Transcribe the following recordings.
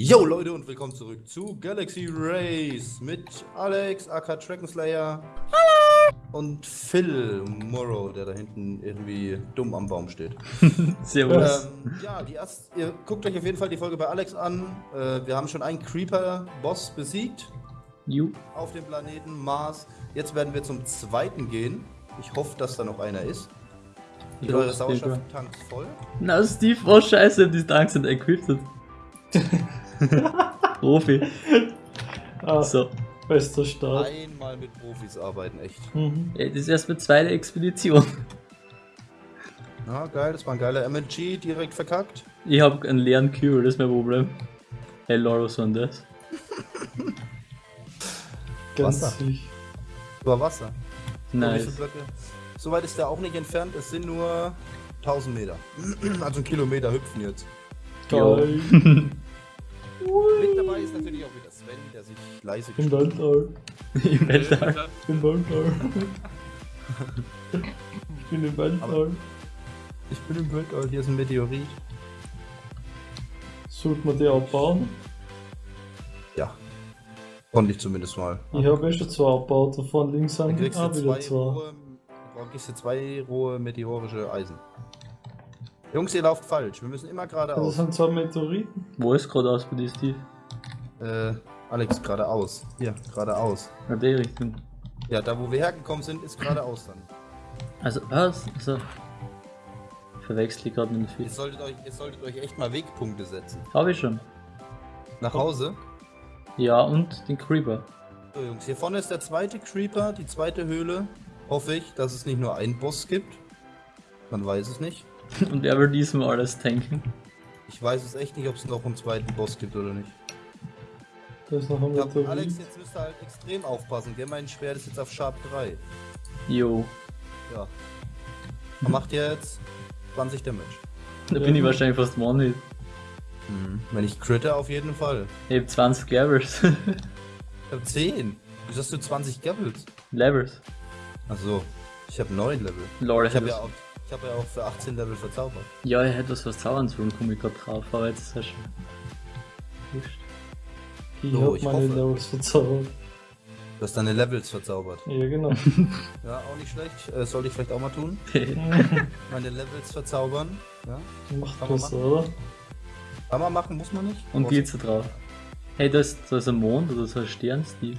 Yo Leute und willkommen zurück zu Galaxy Race mit Alex, aka Trackenslayer Hallo! und Phil Morrow, der da hinten irgendwie dumm am Baum steht. Servus. Ähm, ja, die erst, ihr guckt euch auf jeden Fall die Folge bei Alex an. Äh, wir haben schon einen Creeper-Boss besiegt Ju. auf dem Planeten Mars. Jetzt werden wir zum zweiten gehen. Ich hoffe, dass da noch einer ist. Sind eure Sauerstofftanks voll? Na, Steve, oh scheiße, die Tanks sind equipped. Profi. Ah, So. bester Start. Einmal mit Profis arbeiten, echt. Mhm. Ey, das ist erst mit zweiter Expedition. Ja, geil, das war ein geiler MNG, direkt verkackt. Ich hab einen leeren Cure, das ist mein Problem. Hey Laura, was war denn das? Ganz Wasser. Über Wasser. Nice. So weit ist der auch nicht entfernt, es sind nur 1000 Meter. Also ein Kilometer hüpfen jetzt. Geil. Mit dabei ist natürlich auch wieder Sven, der sich leise Im Weltall. Im Weltall. Im Weltall. ich bin im Weltall. Ich bin im Weltall, hier ist ein Meteorit. Sollte man die abbauen? Ja. Konnte ich zumindest mal. Ich habe eh schon zwei abgebaut, davon links du auch wieder zwei zwei. rohe, dann kriegst du zwei rohe meteorische Eisen. Jungs, ihr lauft falsch. Wir müssen immer Das geradeaus. sind zwei Meteoriten. Wo ist gerade aus bei dir, Steve? Äh, Alex, geradeaus. Hier, geradeaus. Na, die Richtung. Ja, da wo wir hergekommen sind, ist geradeaus dann. Also, was? Also. Ich verwechsel die gerade mit dem Ihr Fisch. solltet, euch, ihr solltet euch echt mal Wegpunkte setzen. Hab ich schon. Nach Hause. Ja, und den Creeper. So, Jungs, hier vorne ist der zweite Creeper, die zweite Höhle. Hoffe ich, dass es nicht nur einen Boss gibt. Man weiß es nicht. Und wer will diesmal alles tanken? Ich weiß es echt nicht, ob es noch einen zweiten Boss gibt oder nicht. Da ist noch ein Ja, Meteorit. Alex, jetzt müsst ihr halt extrem aufpassen. Gell? Mein Schwert ist jetzt auf Sharp 3. Jo. Ja. Man macht jetzt 20 Damage. Da bin ich wahrscheinlich fast One-Hit. Wenn ich critte, auf jeden Fall. Ich hab 20 Levels. Ich hab 10. Wieso hast du 20 Gabbles? Levels. Achso, ich habe 9 Level. Lord, Ich habe hätte ja, auch- ich hab ja auch für 18 Level verzaubert. Ja, er hätte was verzaubern sollen, komm ich grad drauf, aber jetzt ist er schon. Wurscht. Ich So, hab ich meine hoffe. Levels verzaubert. Du hast deine Levels verzaubert. Ja, genau. Ja, auch nicht schlecht. Äh, sollte ich vielleicht auch mal tun. Meine Levels verzaubern. Ja. Macht Kann besser, oder? Kann man machen, muss man nicht. Und geht's da drauf? Hey, da ist, da ist ein Mond oder so ein Stern, Steve.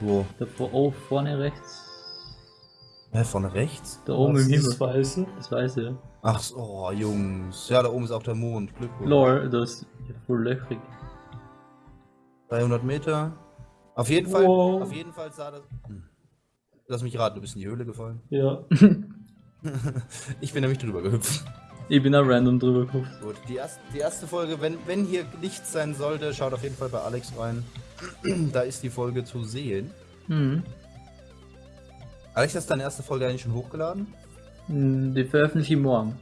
Wo? Da vor, oh, vorne rechts. Hä, von rechts? Da oben im ist Himmel. Das Weiße. Das weiß ich ja. Ach so, oh, Jungs. Ja, da oben ist auch der Mond. Glückwunsch. Lol, das ist ja voll löchrig. 300 Meter. Auf jeden Fall, Wow. auf jeden Fall sah das. Hm. Lass mich raten, du bist in die Höhle gefallen. Ja. Ich bin nämlich drüber gehüpft. Ich bin da random drüber gehupft. Gut, die erste, die erste Folge, wenn, wenn hier nichts sein sollte, schaut auf jeden Fall bei Alex rein. da ist die Folge zu sehen. Mhm. Alex, hast du deine erste Folge eigentlich schon hochgeladen? Hm, Die veröffentliche ich morgen.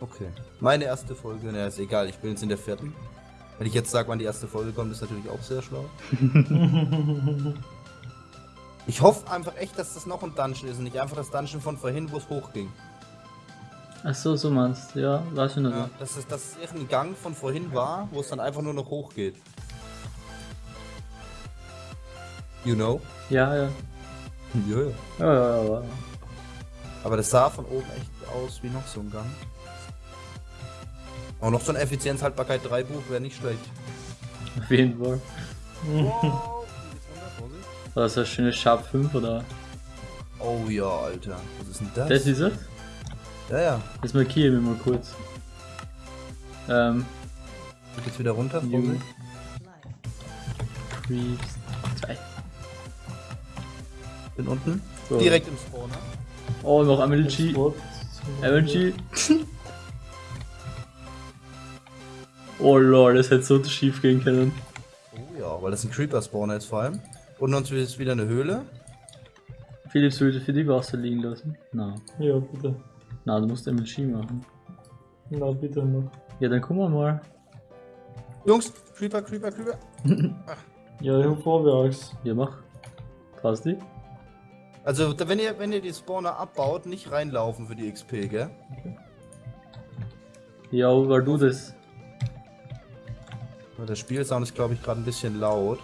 Okay. Meine erste Folge, naja, ist egal, ich bin jetzt in der vierten. Wenn ich jetzt sage, wann die erste Folge kommt, ist natürlich auch sehr schlau. Ich hoffe einfach echt, dass das noch ein Dungeon ist und nicht einfach das Dungeon von vorhin, wo es hochging. Ach so, so meinst du. Ja, weiß ich nicht. Ja, dass es, dass irgendein Gang von vorhin war, wo es dann einfach nur noch hochgeht. You know? Ja, ja. Ja, ja. Ja, ja, ja. Aber das sah von oben echt aus wie noch so ein Gang. Auch noch so ein Effizienzhaltbarkeit 3 Buch wäre nicht schlecht. Auf jeden Fall. Wow. War das ein schönes Sharp 5 oder? Oh ja, Alter. Was ist denn das? Das ist es? ja, ja. Das markieren wir mal kurz. Ähm, Geht jetzt wieder runter. Vorsicht. Creeps 2. Bin unten. So. Direkt im Spawner. Oh, noch MLG. MLG. oh lol, das hätte so schief gehen können. Oh ja, weil das ein Creeper-Spawner ist vor allem. Und uns ist wieder eine Höhle. Philips würde für die Wasser liegen lassen. Na, Ja, bitte. na, du musst MLG machen. Na, bitte noch. Ja, dann gucken wir mal. Jungs, Creeper, Creeper, Creeper. Ja, ich hab vorwärts. Ja, mach. Traust dich? Also, wenn ihr, wenn ihr die Spawner abbaut, nicht reinlaufen für die XP, gell? Ja, weil du das. Der Spielsound ist, glaube ich, gerade ein bisschen laut.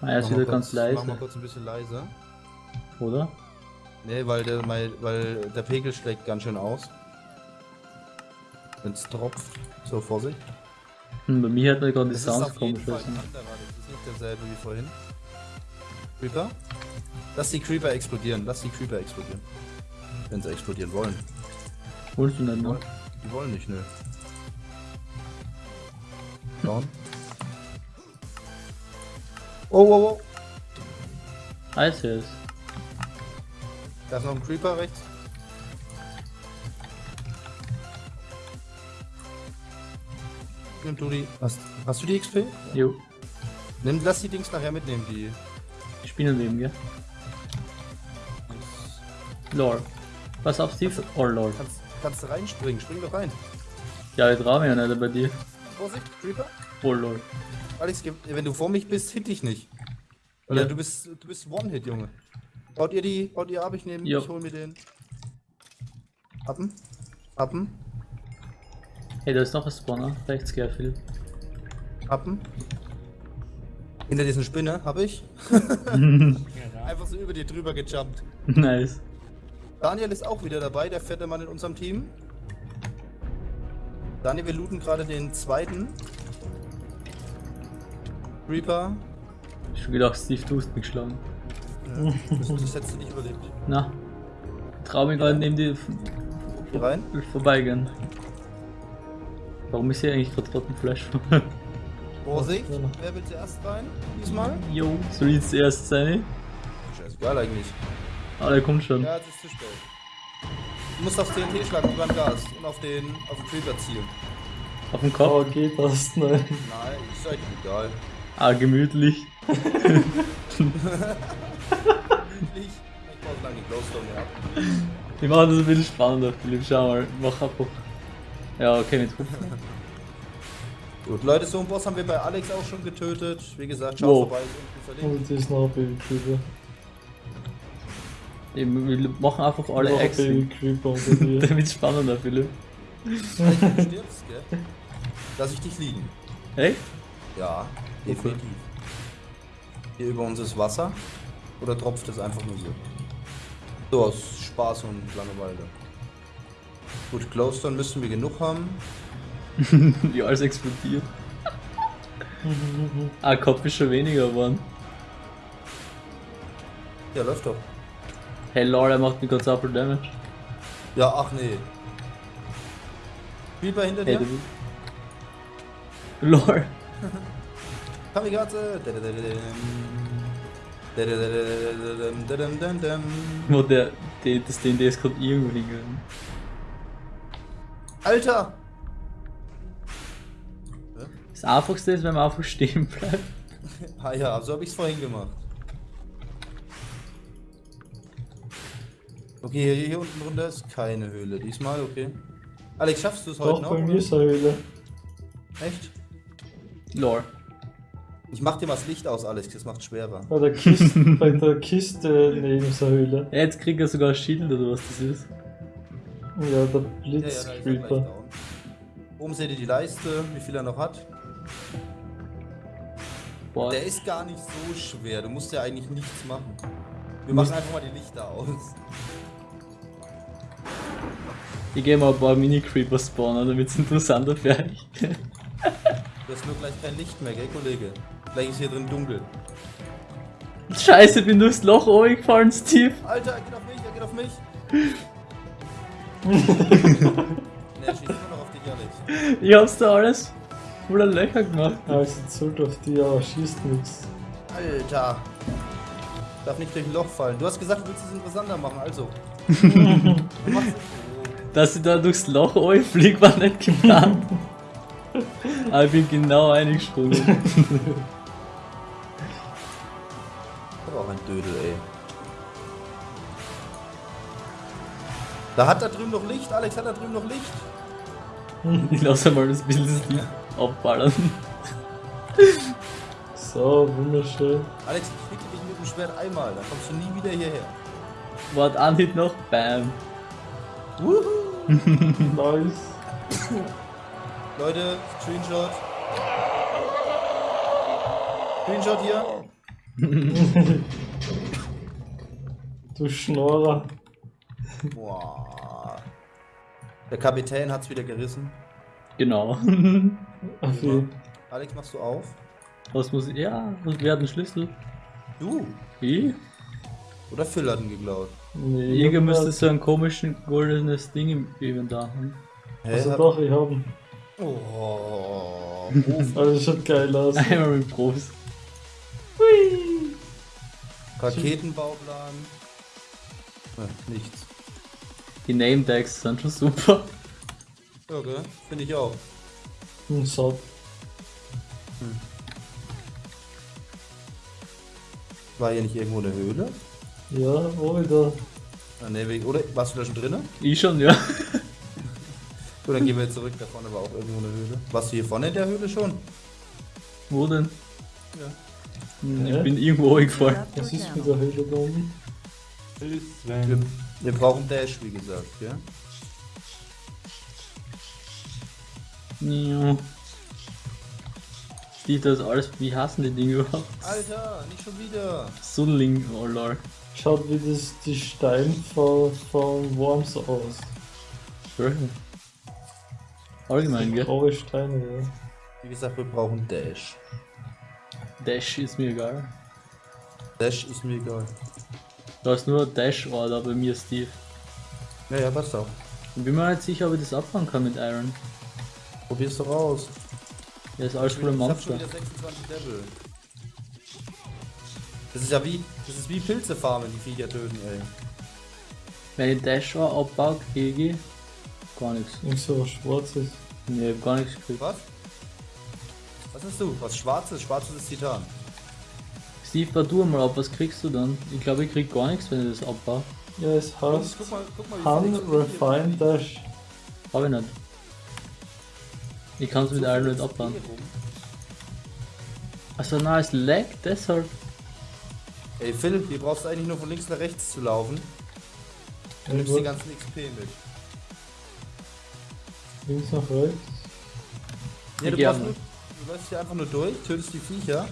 Ah, er ist wieder ganz kurz- Mach mal leise, kurz ein bisschen leiser. oder? Nee, weil der, weil, weil der Pegel schlägt ganz schön aus. Wenn es tropft. So, Vorsicht. Hm, bei mir hat man gerade die Sounds komisch. Das ist nicht derselbe wie vorhin. Creeper? Lass die Creeper explodieren, lass die Creeper explodieren. Wenn sie explodieren wollen. Wolltest du ne? Wollen- Die wollen nicht, nö. Down. Oh, oh, oh. Sehe es. Da ist noch ein Creeper rechts. Nimm du die. Hast, hast du die XP? Jo, Nimm, lass die Dings nachher mitnehmen, die. die Spinnenleben, gell? Lore. Pass auf, Steve. Oh, Lore. Kannst, kannst du reinspringen, spring doch rein. Ja, ich trau mich ja nicht bei dir. Vorsicht, Creeper. Oh, Lore. Alex, wenn du vor mich bist, hit dich nicht. Oder Ja. du bist du bist One-Hit, Junge. Baut ihr die, baut ihr ab, ich nehme, ich hol mir den. Appen. Appen. Hey, da ist noch ein Spawner. Rechts, Phil. Appen. Hinter diesen Spinne, hab ich. Einfach so über dir drüber gejumpt. nice. Daniel ist auch wieder dabei, der fette Mann in unserem Team. Daniel, wir looten gerade den zweiten. Reaper. Ich hab schon gedacht, Steve, du hast mich geschlagen. Ja, das, das hättest du nicht überlebt. Na. Trau mich gerade neben dir Hier rein. vorbeigehen. Warum ist hier eigentlich gerade Rottenfleisch? Vorsicht, wer will zuerst rein? Diesmal? Jo, soll ich jetzt zuerst sein? Scheißegal eigentlich. Ah, der kommt schon. Ja, es ist zu spät. Du musst aufs TNT schlagen über den Gas und auf den, auf den Creeper zielen. Auf dem Oh, Kopf. geht das? Nein. Nein, ist euch egal. Ah, gemütlich. Ich, ich so lange die Glowstone ab. Wir machen das ein bisschen spannender, Philipp. Schau mal, mach einfach. Ja, okay, mit Hupfen. Gut, Leute, so einen Boss haben wir bei Alex auch schon getötet. Wie gesagt, schaut Wow. vorbei, ist unten verlinkt. Und ist noch Baby Creeper. Eben, Wir machen einfach alle Noch dir. Damit spannender, Philipp. Wenn du stirbst, gell? Lass ich dich liegen. Echt? Ja, definitiv. Hier über uns ist Wasser. Oder tropft es einfach nur so? So, aus Spaß und Langeweile. Gut, Glowstone müssen wir genug haben. Wie alles explodiert. ah, Kopf ist schon weniger geworden. Ja, läuft doch. Hey Lord, er macht mir kurz Upper Damage. Ja, ach nee. Creeper hinter Hey, dir. du. Lord. Kamikaze. Wo der, der das DND ist gerade irgendwo hingegangen. Alter! Das einfachste ist, wenn man einfach stehen bleibt. Ah ja, so habe ich es vorhin gemacht. Okay, hier, hier unten drunter ist keine Höhle. Diesmal, okay. Alex, schaffst du es heute Doch, noch? bei mir ist eine Höhle. Echt? Lore. Ich mach dir mal das Licht aus, Alex, das macht schwerer. Bei der Kiste, bei der Kiste neben der Höhle. Ja, jetzt kriegt er sogar ein Schild oder was das ist. Ja, der Ja, ja, down. Oben seht ihr die Leiste, wie viel er noch hat. Boah, Der ist gar nicht so schwer, du musst ja eigentlich nichts machen. Wir machen einfach mal die Lichter aus. Ich gehe mal ein paar Mini-Creeper spawnen, damit es interessanter euch. Du hast nur gleich kein Licht mehr, gell, Kollege? Gleich ist hier drin dunkel. Scheiße, bin durchs Loch gefallen, Steve. Alter, er geht auf mich, er geht auf mich. ne, er schießt immer noch auf dich, Alex. Ich hab's da alles voller Löcher gemacht. Also zurück auf die, aber schießt nix. Alter. Darf nicht durch ein Loch fallen. Du hast gesagt, du willst es interessanter machen, also. Du machst es. Dass ich da durchs Loch fliege, war nicht geplant. Aber ich bin genau eingesprungen. Aber auch ein Dödel, ey. Da hat da drüben noch Licht, Alex hat da drüben noch Licht. Ich lasse mal das Bild abballern. So, wunderschön. Alex, ich hitte dich mit dem Schwert einmal, dann kommst du nie wieder hierher. Wart an Hit noch, bam. Wuhu. Nice. Leute, Screenshot. Screenshot hier. Du Schnorrer. Boah. Der Kapitän hat's wieder gerissen. Genau. Affi. Alex, machst du auf? Was muss ich. Ja, was wer hat einen Schlüssel? Du. Ich? Oder Phil hat ihn geklaut. Nee, Jäger müsste so ein komischen goldenes Ding im Inventar haben. Hä? Also doch, ich hab ihn. Oh. Also das schaut geil aus. Einmal mit Profis. Raketenbauplan. Ja, nichts. Die Name Tags sind schon super. Ja, gell? Finde ich auch. Ein Satt. War hier nicht irgendwo eine Höhle? Ja, wo wieder? Ah, nee, oder warst du da schon drinnen? Ich schon, ja. Gut, dann gehen wir jetzt zurück. Da vorne war auch irgendwo eine Höhle. Warst du hier vorne in der Höhle schon? Wo denn? Ja. Hm, Ich bin irgendwo hingefahren. Was ist mit der Höhle da oben? Wir, wir brauchen Dash, wie gesagt, ja? Ja. Steve, das ist alles. Wie hassen die Dinge überhaupt? Alter, nicht schon wieder. Sunling, oh lol. Schaut wie das die Steine von, von Worms aus. Schön. Allgemein, gell? Graue Steine, ja. Wie gesagt, wir brauchen Dash. Dash ist mir egal. Dash ist mir egal. Da ist nur Dash-Order bei mir, Steve. Ja, ja, passt auch. Ich bin mir nicht sicher, ob ich das abfangen kann mit Iron. Probier's doch aus. Der ist alles voller Ich hab schon Monster. wieder 26 Level. Das ist ja wie, das ist wie Pilze farmen, die Viecher töten, ey. Wenn ich Dash Or abbaue, kriege ich gar nichts. Irgend so was Schwarzes. Nee, ich hab gar nichts gekriegt. Was? Was hast du? Was Schwarzes? Schwarzes ist Titan. Steve, bau du mal ab, was kriegst du dann? Ich glaube, ich krieg gar nichts, wenn ich das abbaue. Ja, es heißt guck mal, guck mal, wie Han viel XP hier Refine Dash. Hab ich nicht. Ich kann es mit viel nicht abbauen. Also na, es lag, deshalb. Ey Phil, hier brauchst du eigentlich nur von links nach rechts zu laufen. Du nimmst die ganzen XP mit. Links nach rechts. Ja, du, brauchst nur, du läufst hier einfach nur durch, tötest die Viecher.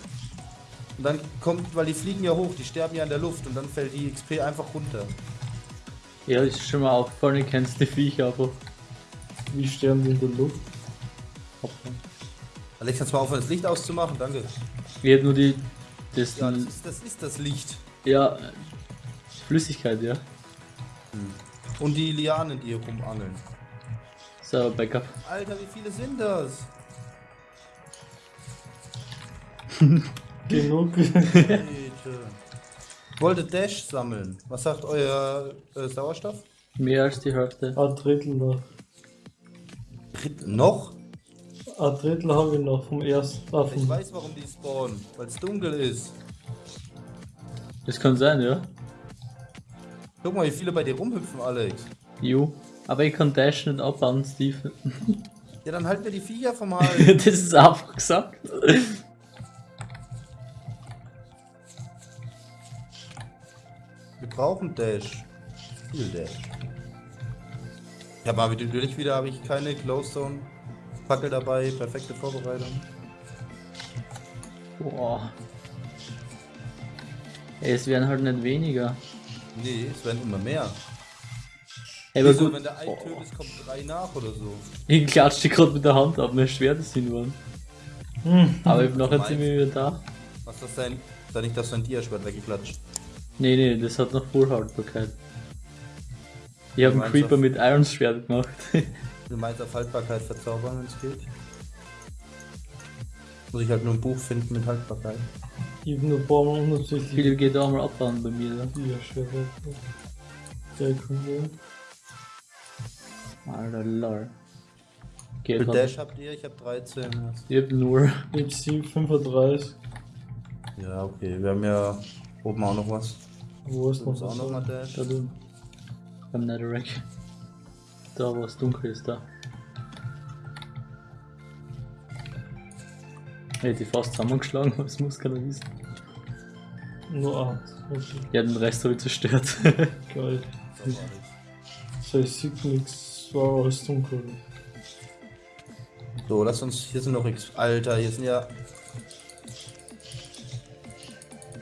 Und dann kommt, weil die fliegen ja hoch, die sterben ja in der Luft und dann fällt die XP einfach runter. Ja, ist schon mal aufgefallen, ich kennst die Viecher einfach Wie sterben die in der Luft? abbauen. Alex, kannst du mal aufhören, das Licht auszumachen? Danke. Ich hätte nur die. Das, Ja, das ist das, ist das Licht. ja, Flüssigkeit, ja. Und die Lianen, die hier rumangeln. So, Backup. Alter, wie viele sind das? Genug. Wollte Dash sammeln. Was sagt euer äh, Sauerstoff? Mehr als die Hälfte. Ein Drittel noch. Noch? Ein Drittel habe ich noch vom ersten. Ah, Ich weiß, warum die spawnen. Weil es dunkel ist. Das kann sein, ja. Guck mal, wie viele bei dir rumhüpfen, Alex. Jo. Aber ich kann Dash nicht abbauen, Steve. Ja, dann halt mir die Viecher vom Hals. das ist einfach gesagt. Wir brauchen Dash. Viel Dash. Ja, aber natürlich wieder habe ich keine Glowstone Fackel dabei. Perfekte Vorbereitung. Boah. Ey, es werden halt nicht weniger. Nee, es werden immer mehr. Ey, aber Wieso, gut. wenn der ein Oh, tötet, kommt drei nach oder so. ich klatsche gerade mit der Hand ab, mein Schwert ist hinwollen. Hm. Aber ich hab noch ein Meinst ziemlich da. Was ist das denn? Sei nicht, dass dein Diaschwert weggeklatscht. Nee, nee, das hat noch Vollhaltbarkeit. Ich habe einen Creeper mit Irons Schwert gemacht. Du meinst auf Haltbarkeit verzaubern, wenn es geht? Muss ich halt nur ein Buch finden mit Haltbarkeit. Ich habe nur ein paar Mal unabsichtlich Viele geht da mal abbauen bei mir. Da. die Schwere. Ja, cool. Alter, lol. Viel halt. Dash habt ihr? Ich hab 13. Ich hab nur. Ich habe 7, 35. Ja, okay. Wir haben ja oben auch noch was. Wo ist Du noch musst auch noch mal was? Dash. Da drüben. Beim Netherrack. Da, wo es dunkel ist, da. Hätte ich fast zusammengeschlagen, aber es muss keiner wissen. Nur 8. Okay, Ja, den Rest habe ich zerstört. geil. So, ich sehe nichts. War alles dunkel. So, lass uns. Hier sind noch X. Alter, hier sind ja.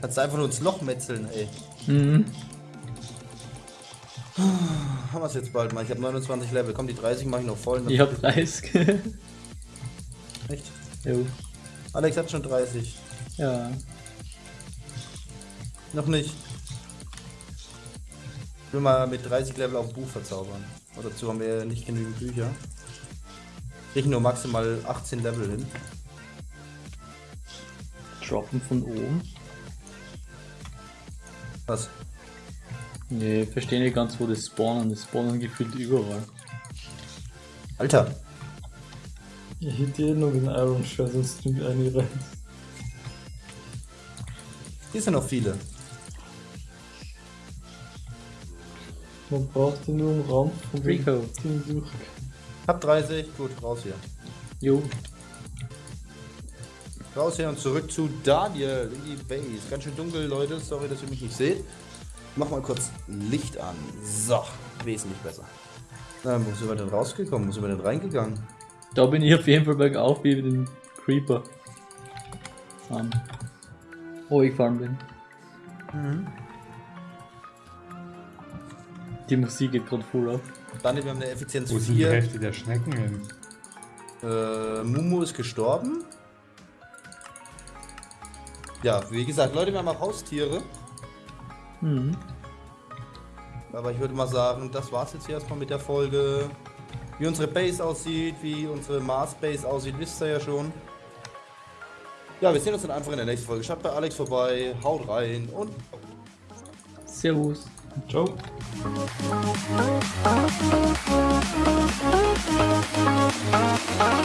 Kannst du einfach nur ins Loch metzeln, ey. Mhm. Haben wir es jetzt bald mal. Ich habe 29 Level. Komm, die 30 mache ich noch voll. Ich hab 30. Echt? jo. Alex hat schon 30. Ja. Noch nicht. Ich will mal mit 30 Level auf Buch verzaubern. Aber dazu haben wir nicht genügend Bücher. Ich nur maximal 18 Level hin. Droppen von oben. Was? Nee, ich verstehe nicht ganz, wo das spawnen. Das spawnen gefühlt überall. Alter, Ich hätte eh noch den Iron Shard, sonst nimmt eine rein. hier sind noch viele. Man braucht den nur am Rand von Rico. Ding durch. Hab 30, gut, raus hier. Jo. Raus hier und zurück zu Daniel in die Base. Ganz schön dunkel, Leute. Sorry, dass ihr mich nicht seht. Mach mal kurz Licht an. So, wesentlich besser. Na, wo sind wir denn rausgekommen? Wo sind wir denn reingegangen? Da bin ich auf jeden Fall bergauf wie den Creeper. An. Wo ich fahren bin. Die Musik geht gerade voll ab. Daniel, wir haben eine Effizienz Wo sind die 4. Hälfte der Schnecken hin? Äh, Mumu ist gestorben. Ja, wie gesagt, Leute, wir haben auch Haustiere. Mhm. Aber ich würde mal sagen, das war's jetzt hier erstmal mit der Folge. Wie unsere Base aussieht, wie unsere Mars Base aussieht, wisst ihr ja schon. Ja, wir sehen uns dann einfach in der nächsten Folge. Schaut bei Alex vorbei, haut rein und... Servus. Ciao. Ciao.